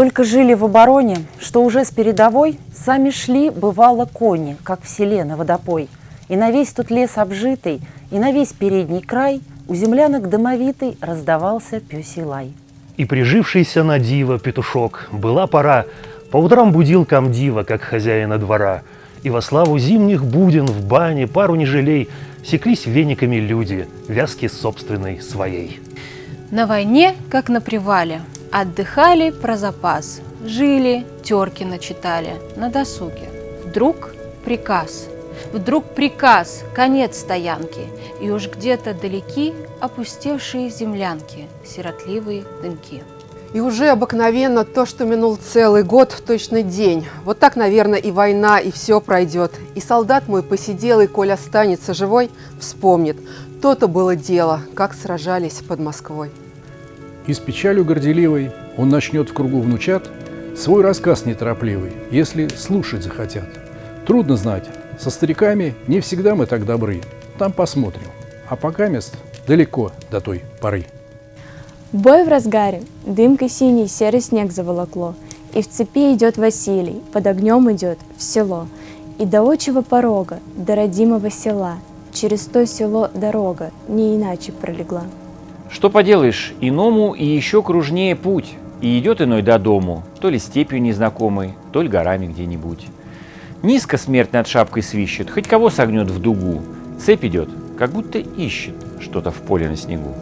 Столько жили в обороне, что уже с передовой Сами шли, бывало, кони, как в селе на водопой. И на весь тут лес обжитый, и на весь передний край У землянок домовитый раздавался пёсий лай. И прижившийся на диво петушок была пора, По утрам будил комдива, как хозяина двора, И во славу зимних буден в бане пару не жалей Секлись вениками люди, вязки собственной своей. На войне, как на привале, отдыхали про запас, жили, терки начитали на досуге. Вдруг приказ, вдруг приказ, конец стоянки, и уж где-то далеки опустевшие землянки, сиротливые дымки. И уже обыкновенно то, что минул целый год в точный день. Вот так, наверное, и война, и все пройдет. И солдат мой посидел, и коль останется живой, вспомнит. То-то было дело, как сражались под Москвой. И с печалью горделивой он начнет в кругу внучат свой рассказ неторопливый, если слушать захотят. Трудно знать, со стариками не всегда мы так добры. Там посмотрим. А пока мест далеко до той поры. Бой в разгаре, дымкой синий серый снег заволокло, И в цепи идет Василий, под огнем идет в село. И до отчего порога, до родимого села, Через то село дорога не иначе пролегла. Что поделаешь, иному и еще кружнее путь, И идет иной до дому, то ли степью незнакомой, то ли горами где-нибудь. Низко смерть над шапкой свищет, хоть кого согнет в дугу. Цепь идет, как будто ищет что-то в поле на снегу.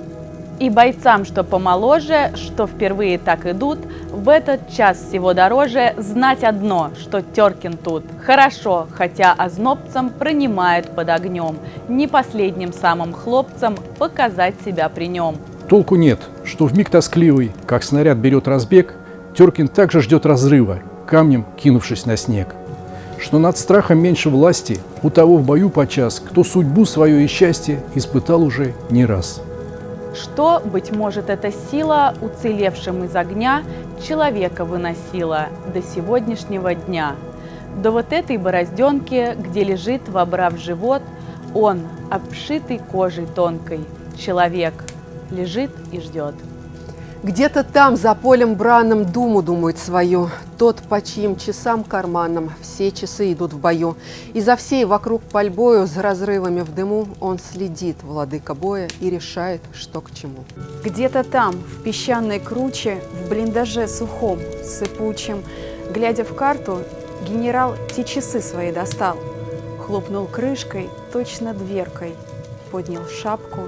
И бойцам, что помоложе, что впервые так идут, в этот час всего дороже знать одно, что Теркин тут. Хорошо, хотя ознобцам пронимает под огнем, не последним самым хлопцам показать себя при нем. Толку нет, что в миг тоскливый, как снаряд берет разбег, Теркин также ждет разрыва, камнем кинувшись на снег. Что над страхом меньше власти у того в бою подчас, кто судьбу свое и счастье испытал уже не раз. Что, быть может, эта сила, уцелевшим из огня, человека выносила до сегодняшнего дня. До вот этой борозденки, где лежит, вобрав живот, он, обшитый кожей тонкой, человек, лежит и ждет. Где-то там, за полем бранным, думу думает свою. Тот, по чьим часам карманам все часы идут в бою. И за всей вокруг пальбою с разрывами в дыму он следит, владыка боя, и решает, что к чему. Где-то там, в песчаной круче, в блиндаже сухом, сыпучем, глядя в карту, генерал те часы свои достал. Хлопнул крышкой, точно дверкой, поднял шапку,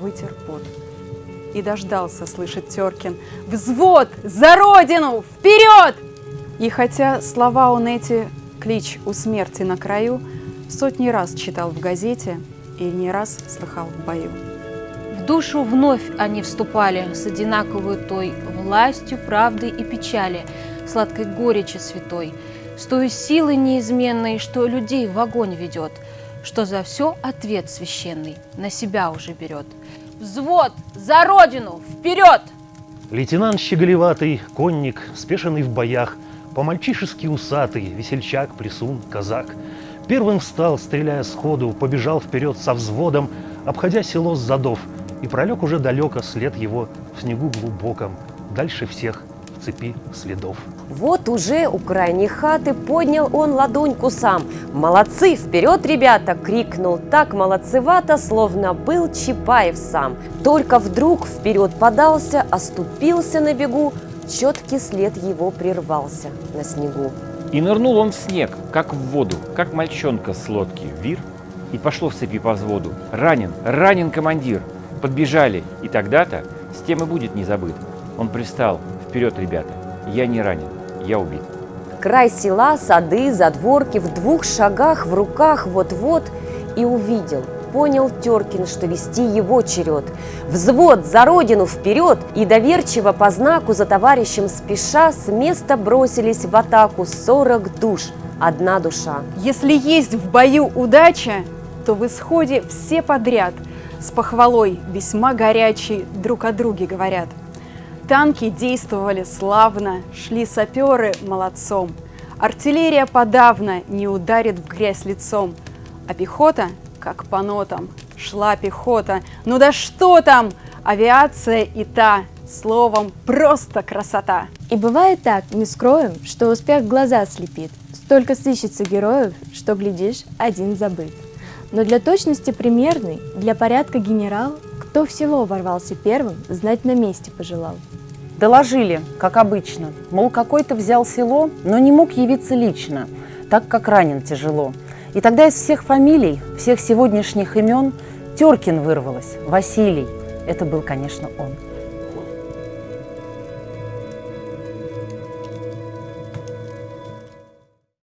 вытер пот и дождался, слышит Теркин. «Взвод! За родину! Вперед!» И хотя слова он эти, клич у смерти на краю, сотни раз читал в газете и не раз слыхал в бою. В душу вновь они вступали с одинаковой той властью, правды и печали, сладкой горечи святой, с той силой неизменной, что людей в огонь ведет, что за все ответ священный на себя уже берет – Взвод! За родину! Вперед! Лейтенант щеголеватый, конник, спешенный в боях, По-мальчишески усатый, весельчак, присун, казак. Первым встал, стреляя сходу, побежал вперед со взводом, Обходя село с задов, и пролег уже далеко след его в снегу глубоком, Дальше всех цепи следов. Вот уже у крайней хаты поднял он ладоньку сам. «Молодцы! Вперед, ребята!» — крикнул так молодцевато, словно был Чапаев сам. Только вдруг вперед подался, оступился на бегу, четкий след его прервался на снегу. И нырнул он в снег, как в воду, как мальчонка с лодки, вир, и пошло в цепи по взводу. Ранен, ранен командир. Подбежали, и тогда-то с тем и будет не забыт. Он пристал. Вперед, ребята, я не ранен, я убит. Край села, сады, задворки в двух шагах в руках вот-вот и увидел. Понял Теркин, что вести его черед. Взвод за родину вперед и доверчиво по знаку за товарищем спеша с места бросились в атаку сорок душ, одна душа. Если есть в бою удача, то в исходе все подряд с похвалой весьма горячей друг о друге говорят – Танки действовали славно, шли саперы молодцом. Артиллерия подавно не ударит в грязь лицом, а пехота, как по нотам, шла пехота. Ну да что там, авиация и та Словом, просто красота! И бывает так, не скроем, что успех глаза слепит. Столько сыщется героев, что, глядишь, один забыт. Но для точности примерной, для порядка генерал, кто в село ворвался первым, знать на месте пожелал. Доложили, как обычно, мол, какой-то взял село, но не мог явиться лично, так как ранен тяжело. И тогда из всех фамилий, всех сегодняшних имен Теркин вырвалось, Василий. Это был, конечно, он.